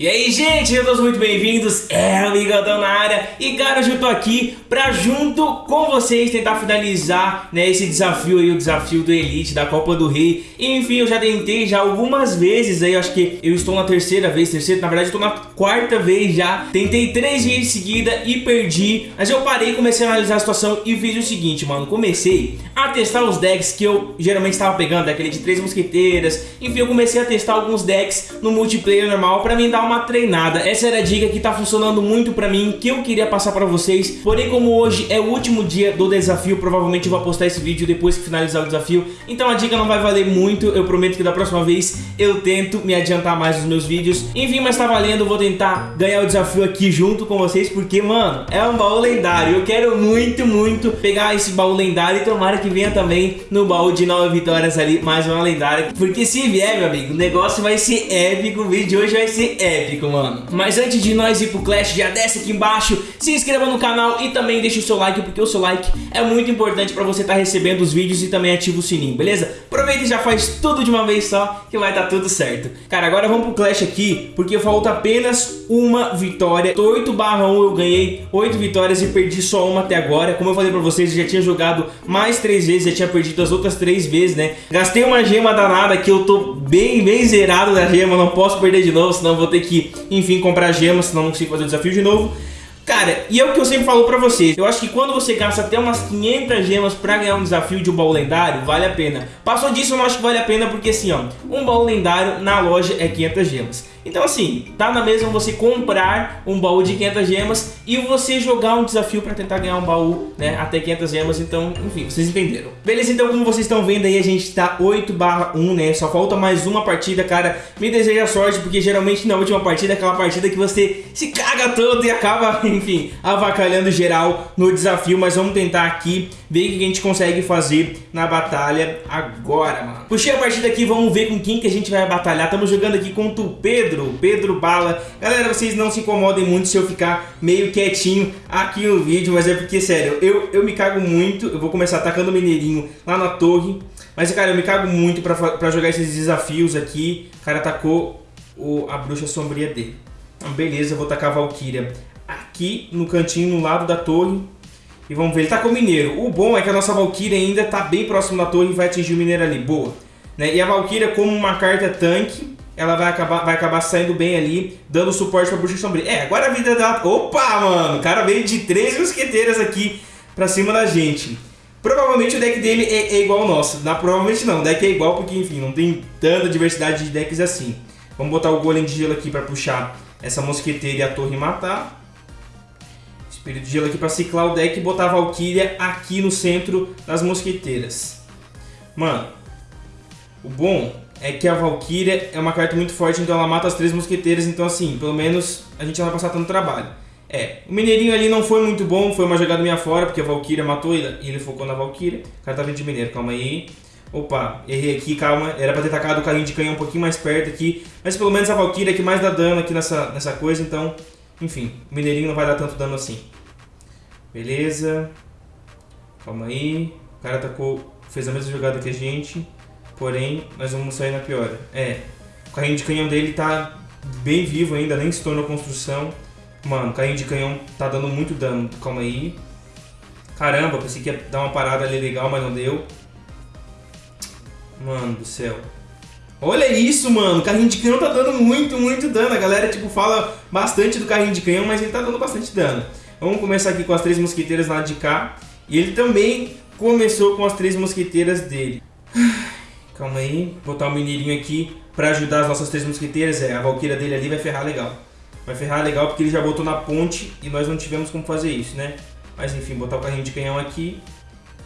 E aí, gente, todos muito bem-vindos, é o Ligadão na área. E cara, eu tô aqui pra junto com vocês tentar finalizar né, esse desafio aí, o desafio do Elite, da Copa do Rei. Enfim, eu já tentei já algumas vezes aí, acho que eu estou na terceira vez, terceira, na verdade eu tô na quarta vez já. Tentei três vezes seguida e perdi, mas eu parei, comecei a analisar a situação e fiz o seguinte, mano. Comecei a testar os decks que eu geralmente estava pegando, aquele de três mosqueteiras. Enfim, eu comecei a testar alguns decks no multiplayer normal pra dar uma uma treinada. Essa era a dica que tá funcionando muito pra mim, que eu queria passar pra vocês. Porém, como hoje é o último dia do desafio, provavelmente eu vou postar esse vídeo depois que finalizar o desafio. Então a dica não vai valer muito, eu prometo que da próxima vez eu tento me adiantar mais nos meus vídeos. Enfim, mas tá valendo, eu vou tentar ganhar o desafio aqui junto com vocês, porque, mano, é um baú lendário. Eu quero muito, muito pegar esse baú lendário e tomara que venha também no baú de 9 vitórias ali, mais uma lendária. Porque se vier, meu amigo, o negócio vai ser épico, o vídeo de hoje vai ser épico mano. Mas antes de nós ir pro Clash, já desce aqui embaixo, se inscreva no canal e também deixa o seu like, porque o seu like é muito importante pra você estar tá recebendo os vídeos e também ativa o sininho, beleza? Aproveita e já faz tudo de uma vez só, que vai dar tudo certo. Cara, agora vamos pro Clash aqui, porque falta apenas uma vitória. 8 barra 1 eu ganhei 8 vitórias e perdi só uma até agora. Como eu falei pra vocês, eu já tinha jogado mais 3 vezes, já tinha perdido as outras 3 vezes, né? Gastei uma gema danada que eu tô bem, bem zerado da gema, não posso perder de novo, senão vou ter que enfim, comprar gemas, senão não consigo fazer o desafio de novo. Cara, e é o que eu sempre falo pra vocês, eu acho que quando você gasta até umas 500 gemas pra ganhar um desafio de um baú lendário, vale a pena. Passou disso eu não acho que vale a pena porque assim, ó, um baú lendário na loja é 500 gemas. Então assim, tá na mesma você comprar um baú de 500 gemas e você jogar um desafio pra tentar ganhar um baú, né, até 500 gemas, então, enfim, vocês entenderam. Beleza, então como vocês estão vendo aí, a gente tá 8 barra 1, né, só falta mais uma partida, cara, me deseja sorte, porque geralmente na última partida é aquela partida que você se caga todo e acaba, enfim, avacalhando geral no desafio, mas vamos tentar aqui ver o que a gente consegue fazer na batalha agora, mano. Puxei a partida aqui, vamos ver com quem que a gente vai batalhar, estamos jogando aqui contra o Pedro, Pedro, Pedro Bala. Galera, vocês não se incomodem muito se eu ficar meio quietinho aqui no vídeo, mas é porque, sério, eu, eu me cago muito. Eu vou começar atacando o Mineirinho lá na torre. Mas, cara, eu me cago muito pra, pra jogar esses desafios aqui. O cara atacou o, a bruxa sombria dele. Então, beleza, eu vou tacar a Valkyria aqui no cantinho, no lado da torre. E vamos ver, ele tá com o mineiro. O bom é que a nossa Valkyria ainda tá bem próximo da torre e vai atingir o mineiro ali. Boa. Né? E a Valkyria, como uma carta tanque, ela vai acabar, vai acabar saindo bem ali, dando suporte pra Bruxa Sombria. É, agora a vida dela... Opa, mano! O cara veio de três mosqueteiras aqui pra cima da gente. Provavelmente o deck dele é, é igual ao nosso. Não, provavelmente não, o deck é igual porque, enfim, não tem tanta diversidade de decks assim. Vamos botar o Golem de Gelo aqui pra puxar essa mosqueteira e a torre matar. Espírito de Gelo aqui pra ciclar o deck e botar a Valkyria aqui no centro das mosqueteiras. Mano, o bom é que a Valkyria é uma carta muito forte, então ela mata as três mosqueteiras, então assim, pelo menos a gente não vai passar tanto trabalho. É, o Mineirinho ali não foi muito bom, foi uma jogada minha fora, porque a Valkyria matou ele e ele focou na Valkyria. O cara tá vindo de Mineiro, calma aí. Opa, errei aqui, calma. Era pra ter tacado o carrinho de canhão um pouquinho mais perto aqui. Mas pelo menos a Valkyria é que mais dá dano aqui nessa, nessa coisa, então... Enfim, o Mineirinho não vai dar tanto dano assim. Beleza. Calma aí. O cara atacou, fez a mesma jogada que a gente. Porém, nós vamos sair na pior. É, o carrinho de canhão dele tá bem vivo ainda, nem se tornou construção. Mano, o carrinho de canhão tá dando muito dano. Calma aí. Caramba, pensei que ia dar uma parada ali legal, mas não deu. Mano do céu. Olha isso, mano. O carrinho de canhão tá dando muito, muito dano. A galera, tipo, fala bastante do carrinho de canhão, mas ele tá dando bastante dano. Vamos começar aqui com as três mosqueteiras lá de cá. E ele também começou com as três mosqueteiras dele. Calma aí, botar o mineirinho aqui pra ajudar as nossas três mosqueteiras. É, a valqueira dele ali vai ferrar legal. Vai ferrar legal porque ele já botou na ponte e nós não tivemos como fazer isso, né? Mas enfim, botar o carrinho de canhão aqui.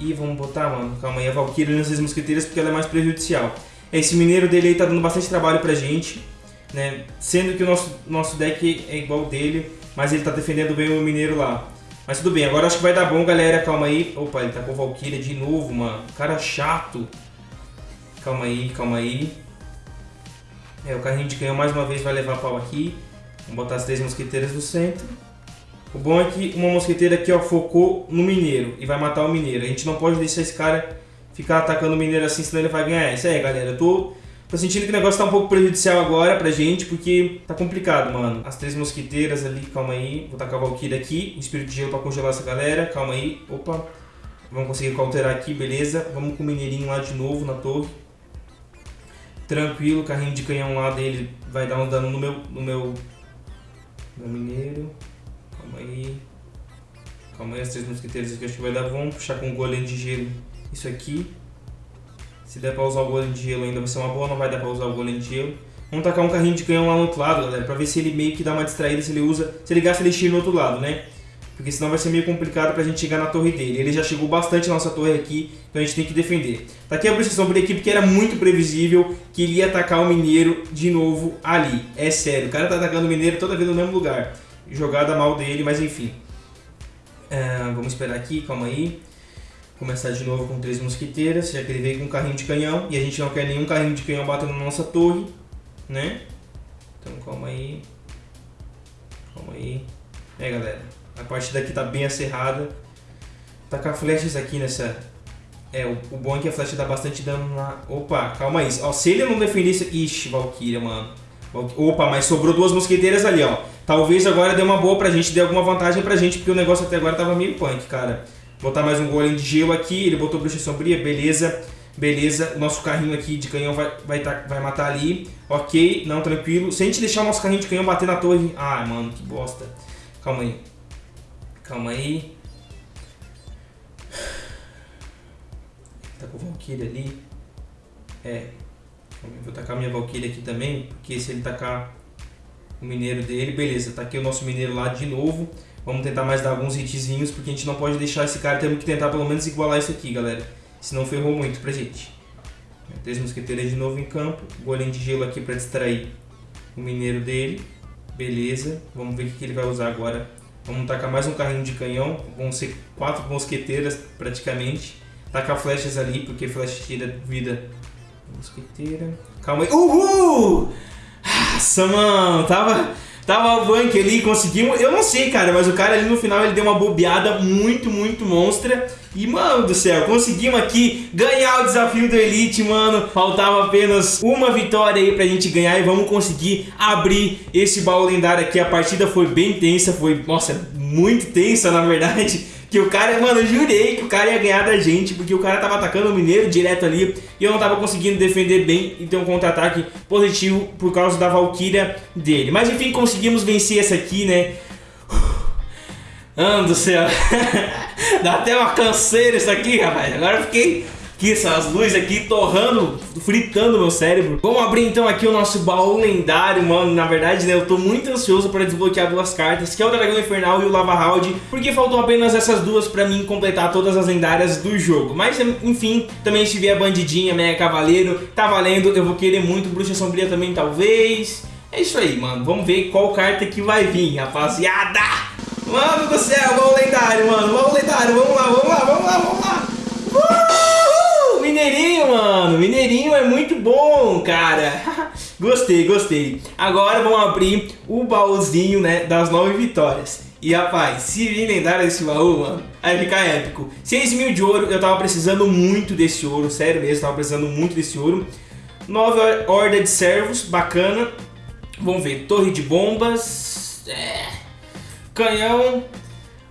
E vamos botar, mano, calma aí, a Valkyria nessas mosqueteiras porque ela é mais prejudicial. Esse mineiro dele aí tá dando bastante trabalho pra gente, né? Sendo que o nosso, nosso deck é igual dele, mas ele tá defendendo bem o mineiro lá. Mas tudo bem, agora acho que vai dar bom, galera, calma aí. Opa, ele tá com Valkyria de novo, mano. Cara chato. Calma aí, calma aí. É, o carrinho de canhão mais uma vez vai levar pau aqui. Vamos botar as três mosqueteiras no centro. O bom é que uma mosqueteira aqui ó, focou no mineiro e vai matar o mineiro. A gente não pode deixar esse cara ficar atacando o mineiro assim, senão ele vai ganhar. Isso aí, galera. Eu tô, Tô sentindo que o negócio tá um pouco prejudicial agora pra gente, porque tá complicado, mano. As três mosquiteiras ali, calma aí. Vou tacar a Valkyrie aqui, Espírito de Gelo pra congelar essa galera, calma aí. Opa, vamos conseguir counterar aqui, beleza. Vamos com o Mineirinho lá de novo na torre. Tranquilo, carrinho de canhão lá dele vai dar um dano no meu, no meu, meu Mineiro. Calma aí. Calma aí, as três mosquiteiras aqui acho que vai dar. Vamos puxar com o golem de gelo isso aqui. Se der pra usar o golem de gelo ainda vai ser uma boa, não vai dar pra usar o golem de gelo. Vamos tacar um carrinho de canhão lá no outro lado, galera, pra ver se ele meio que dá uma distraída, se ele usa, se ele gasta elixir no outro lado, né? Porque senão vai ser meio complicado pra gente chegar na torre dele. Ele já chegou bastante na nossa torre aqui, então a gente tem que defender. Tá aqui a bruxa sombria equipe que era muito previsível que ele ia atacar o mineiro de novo ali. É sério, o cara tá atacando o mineiro toda vez no mesmo lugar. Jogada mal dele, mas enfim. Uh, vamos esperar aqui, calma aí começar de novo com três mosquiteiras, já que ele veio com um carrinho de canhão e a gente não quer nenhum carrinho de canhão batendo na nossa torre, né? Então calma aí. Calma aí. É galera, a partida aqui tá bem acerrada. Tacar flechas aqui nessa... É, o, o bom é que a flecha dá bastante dano na... Opa, calma aí. Ó, se ele não defendesse... Ixi, Valkyria, mano. Opa, mas sobrou duas mosqueteiras ali, ó. Talvez agora dê uma boa pra gente, dê alguma vantagem pra gente, porque o negócio até agora tava meio punk, cara. Botar mais um golem de gelo aqui. Ele botou bruxa sombria, beleza. Beleza, o nosso carrinho aqui de canhão vai, vai, tá, vai matar ali. Ok, não, tranquilo. Se a gente deixar o nosso carrinho de canhão bater na torre... Ah, mano, que bosta. Calma aí. Calma aí. Tá com o Valkyrie ali. É. Vou tacar minha Valkyrie aqui também, porque se ele tacar o mineiro dele... Beleza, tá aqui o nosso mineiro lá de novo. Vamos tentar mais dar alguns hitzinhos, porque a gente não pode deixar esse cara. Temos que tentar pelo menos igualar isso aqui, galera. Senão ferrou muito pra gente. Três mosqueteiras de novo em campo. Golem de gelo aqui pra distrair o mineiro dele. Beleza. Vamos ver o que ele vai usar agora. Vamos tacar mais um carrinho de canhão. Vão ser quatro mosqueteiras praticamente. Tacar flechas ali, porque flecha tira vida. Mosqueteira. Calma aí. Uhul! Nossa, mano. Tava... Tava o Bank ali, conseguimos. Eu não sei, cara, mas o cara ali no final ele deu uma bobeada muito, muito monstra. E, mano do céu, conseguimos aqui ganhar o desafio do Elite, mano. Faltava apenas uma vitória aí pra gente ganhar e vamos conseguir abrir esse baú lendário aqui. A partida foi bem tensa, foi, nossa, muito tensa na verdade. Que o cara, mano, eu jurei que o cara ia ganhar da gente, porque o cara tava atacando o Mineiro direto ali e eu não tava conseguindo defender bem e ter um contra-ataque positivo por causa da Valkyria dele. Mas enfim, conseguimos vencer essa aqui, né? Mano do céu, dá até uma canseira isso aqui, rapaz. Agora eu fiquei essas luzes aqui torrando, fritando meu cérebro. Vamos abrir então aqui o nosso baú lendário, mano. Na verdade, né, eu tô muito ansioso para desbloquear duas cartas, que é o Dragão Infernal e o Lava Round, porque faltam apenas essas duas para mim completar todas as lendárias do jogo. Mas, enfim, também se vier Bandidinha, Mega Cavaleiro, tá valendo. Eu vou querer muito Bruxa Sombria também, talvez. É isso aí, mano. Vamos ver qual carta que vai vir, rapaziada. Mano do céu, baú lendário, mano. Baú lendário, vamos lá, vamos lá, vamos lá, vamos lá. Mineirinho, mano. Mineirinho é muito bom, cara. gostei, gostei. Agora vamos abrir o baúzinho, né, das nove vitórias. E rapaz, se vir lendário esse baú, mano, vai ficar épico. 6 mil de ouro, eu tava precisando muito desse ouro, sério mesmo, tava precisando muito desse ouro. 9 horda de servos, bacana. Vamos ver, torre de bombas, é... canhão,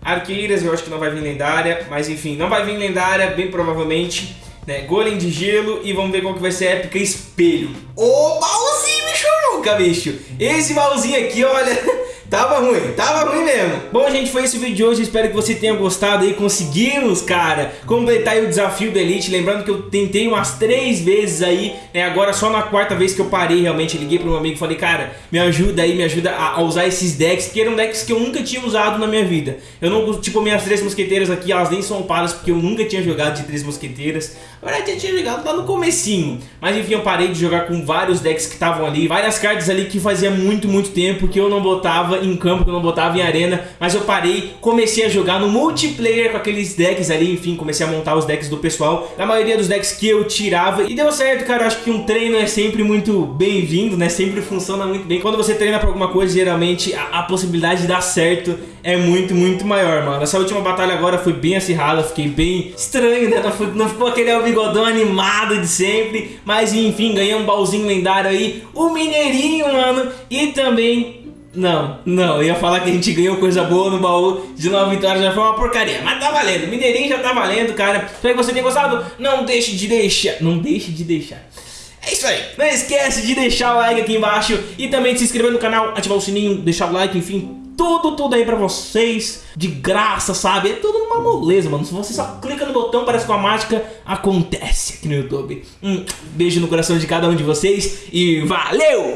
arqueiras, eu acho que não vai vir lendária, mas enfim, não vai vir lendária, bem provavelmente né? Golem de gelo e vamos ver qual que vai ser a épica espelho. Ô, baúzinho, bicho nunca, bicho. Esse baúzinho aqui, olha... Tava ruim, tava ruim mesmo. Bom, gente, foi esse vídeo de hoje. Espero que você tenha gostado aí. Conseguimos, cara, completar o desafio do Elite. Lembrando que eu tentei umas três vezes aí, né? Agora só na quarta vez que eu parei, realmente, liguei pro meu amigo e falei, cara, me ajuda aí, me ajuda a, a, usar esses decks, que eram decks que eu nunca tinha usado na minha vida. Eu não, tipo, minhas três mosqueteiras aqui, elas nem são upadas, porque eu nunca tinha jogado de três mosqueteiras. Na verdade, eu tinha jogado lá no comecinho. Mas enfim, eu parei de jogar com vários decks que estavam ali. Várias cartas ali que fazia muito, muito tempo que eu não botava em campo, que eu não botava em arena, mas eu parei, comecei a jogar no multiplayer com aqueles decks ali, enfim, comecei a montar os decks do pessoal, a maioria dos decks que eu tirava, e deu certo, cara, eu acho que um treino é sempre muito bem-vindo, né, sempre funciona muito bem. Quando você treina pra alguma coisa, geralmente a, a possibilidade de dar certo é muito, muito maior, mano. Essa última batalha agora foi bem acirrada, fiquei bem estranho, né, não, foi, não ficou aquele bigodão animado de sempre. Mas enfim, ganhei um baúzinho lendário aí. O Mineirinho, mano. E também não, não, eu ia falar que a gente ganhou coisa boa no baú de nova vitória, já foi uma porcaria, mas tá valendo, Mineirinho já tá valendo, cara. Espero que você tenha gostado, não deixe de deixar, não deixe de deixar. É isso aí, não esquece de deixar o like aqui embaixo e também de se inscrever no canal, ativar o sininho, deixar o like, enfim, tudo, tudo aí pra vocês, de graça, sabe? É tudo numa moleza, mano. Se você só clica no botão, parece que a mágica acontece aqui no YouTube. Um beijo no coração de cada um de vocês e valeu!